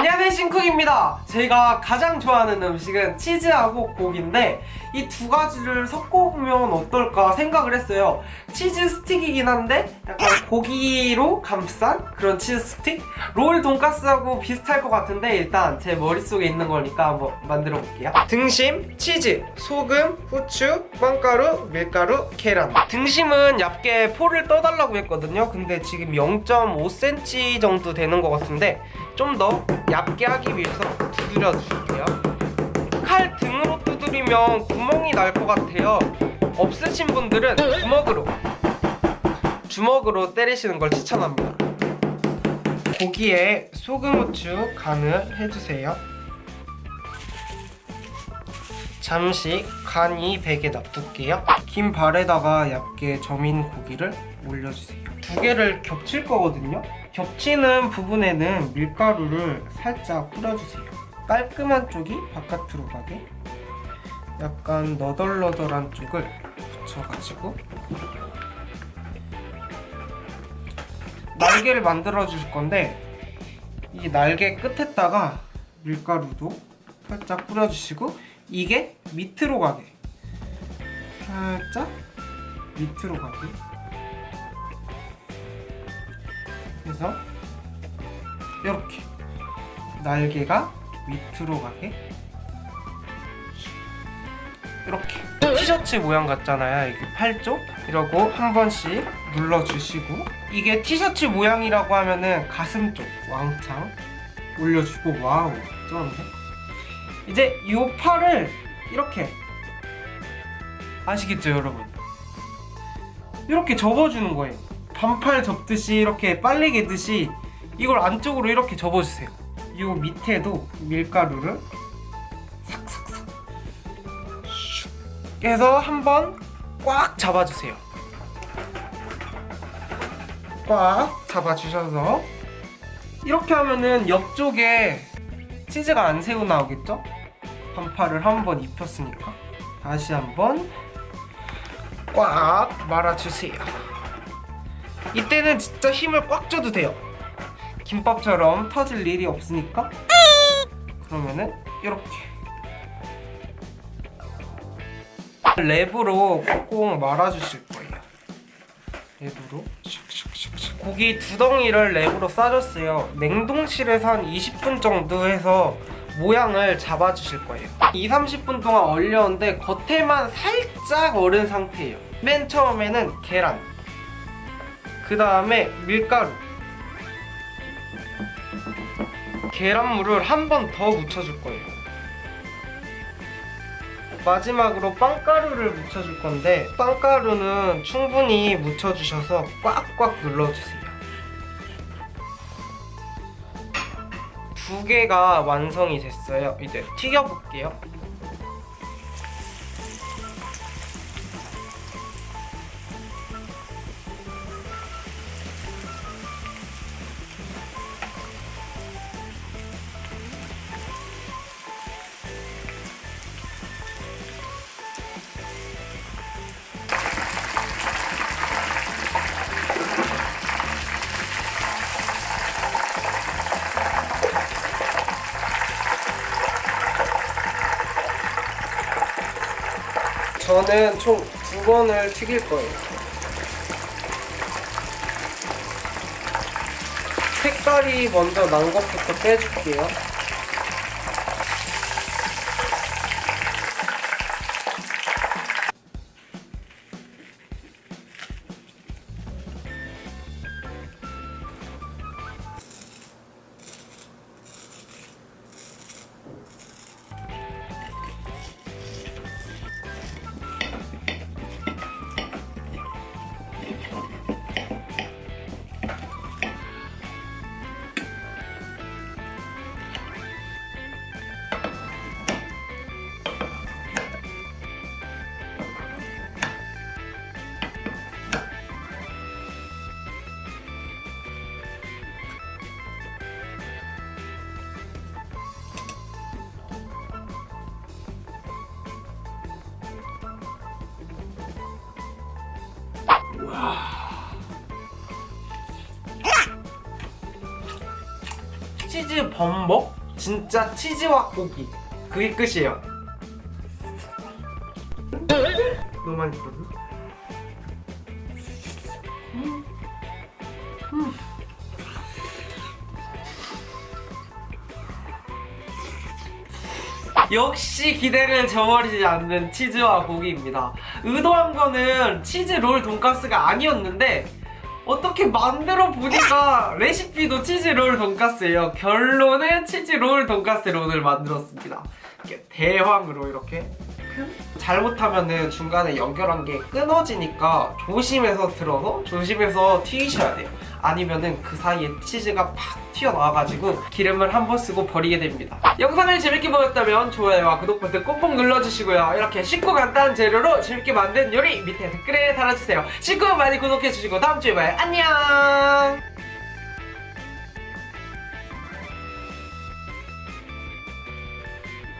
안 신쿡입니다. 제가 가장 좋아하는 음식은 치즈하고 고기인데 이 두 가지를 섞어보면 어떨까 생각을 했어요. 치즈 스틱이긴 한데 약간 고기로 감싼 그런 치즈 스틱? 롤 돈가스하고 비슷할 것 같은데 일단 제 머릿속에 있는 거니까 한번 만들어 볼게요. 등심, 치즈, 소금, 후추, 빵가루, 밀가루, 계란. 등심은 얇게 포를 떠달라고 했거든요. 근데 지금 0.5cm 정도 되는 것 같은데 좀 더 얇게 하기 위해서 두드려 주실게요. 칼 등으로 두드리면 구멍이 날 것 같아요. 없으신 분들은 주먹으로 주먹으로 때리시는 걸 추천합니다. 고기에 소금, 후추 간을 해주세요. 잠시 간이 배게 놔둘게요. 긴 발에다가 얇게 점인 고기를 올려주세요 두 개를 겹칠 거거든요. 겹치는 부분에는 밀가루를 살짝 뿌려주세요. 깔끔한 쪽이 바깥으로 가게 약간 너덜너덜한 쪽을 붙여가지고 날개를 만들어 주실 건데 이 날개 끝에다가 밀가루도 살짝 뿌려주시고 이게 밑으로 가게. 살짝 밑으로 가게 그래서 이렇게 날개가 밑으로 가게. 이렇게 티셔츠 모양 같잖아요. 이게 팔쪽? 이러고 한 번씩 눌러주시고 이게 티셔츠 모양이라고 하면은 가슴 쪽 왕창 올려주고. wow 쩌는데? 이제 이 팔을 이렇게 아시겠죠 여러분? 이렇게 접어주는 거예요 반팔 접듯이 이렇게 빨래 개듯이 이걸 안쪽으로 이렇게 접어주세요. 이 밑에도 밀가루를 삭삭삭 슉 해서 한번 꽉 잡아주세요. 꽉 잡아주셔서 이렇게 하면은 옆쪽에 치즈가 안 새고 나오겠죠? 반팔을 한 번 입혔으니까 다시 한번 꽉 말아주세요 이때는 진짜 힘을 꽉 줘도 돼요. 김밥처럼 터질 일이 없으니까. 그러면은 이렇게. 랩으로 꼭 말아주실 거예요. 랩으로? 고기 두 덩이를 랩으로 싸줬어요. 냉동실에서 한 20분 정도 해서 모양을 잡아주실 거예요. 2, 30분 동안 얼렸는데 겉에만 살짝 얼은 상태예요. 맨 처음에는 계란 그 다음에 밀가루. 계란물을 한 번 더 묻혀줄 거예요. 마지막으로 빵가루를 묻혀줄 건데 빵가루는 충분히 묻혀주셔서 꽉꽉 눌러주세요. 두 개가 완성이 됐어요. 이제 튀겨볼게요 저는 총 두 번을 튀길 거예요. 색깔이 먼저 난 것부터 빼줄게요. 치즈 범벅 진짜 치즈와 고기 그게 끝이에요 너무 들었나? 음. 음. 역시 기대를 저버리지 않는 치즈와 고기입니다. 의도한 거는 치즈 롤 돈가스가 아니었는데 어떻게 만들어 보니까 레시피도 치즈 롤 돈가스예요. 결론은 치즈 롤 돈가스를 오늘 만들었습니다. 이렇게 대왕으로 이렇게 잘못하면은 중간에 연결한 게 끊어지니까 조심해서 들어서 조심해서 튀기셔야 돼요. 아니면은 그 사이에 치즈가 팍 튀어나와가지고 기름을 한 번 쓰고 버리게 됩니다. 영상을 재밌게 보셨다면 좋아요와 구독 버튼 꼭꼭 눌러주시고요. 이렇게 쉽고 간단한 재료로 재밌게 만든 요리 밑에 댓글에 달아주세요. 쉽고 많이 구독해주시고 다음 주에 봐요. 안녕!